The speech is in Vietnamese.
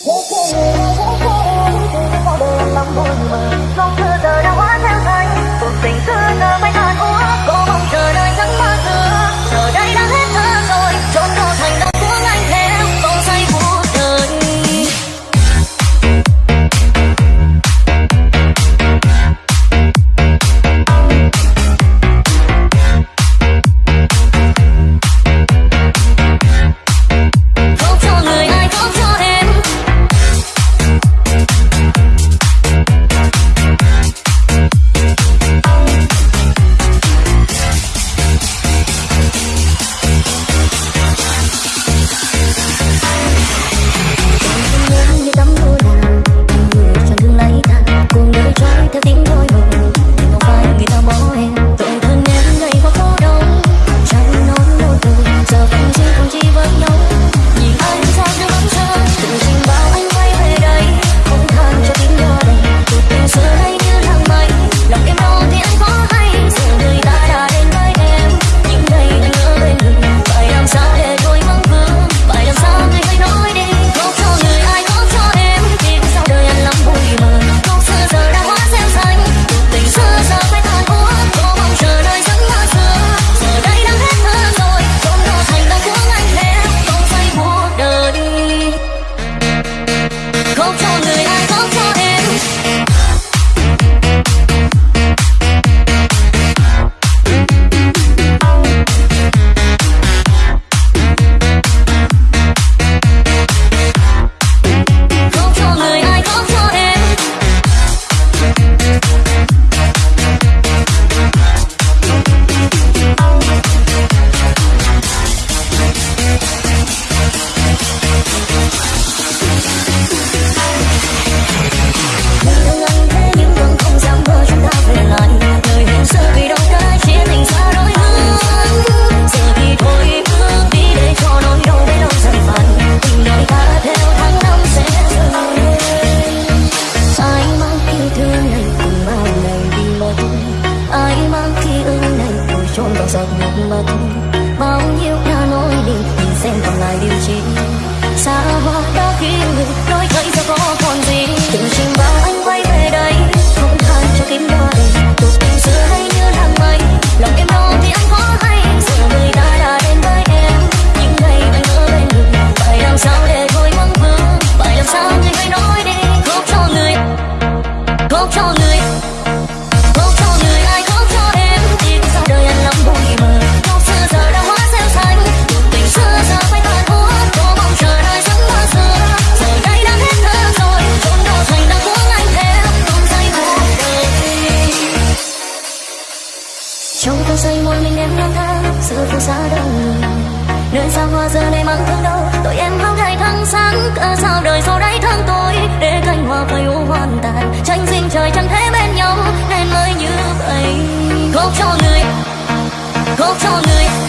Thế khi người này thế khi em đi vào đêm nắng vui mờ theo giọt nước mắt, bao nhiêu là nỗi đi mình xem còn lại điều gì. Xa hoa đã khi người em lang thang, giữa phố xa đông người nơi xa hoa giờ này mang thương đau, tội em hao thay tháng sáng. Cả sao đời sau đáy tháng tối để cánh hoa phơi u hoàn tàn. Tranh dinh trời chẳng thể bên nhau, nên mới như vậy. Khóc cho người, khóc cho người.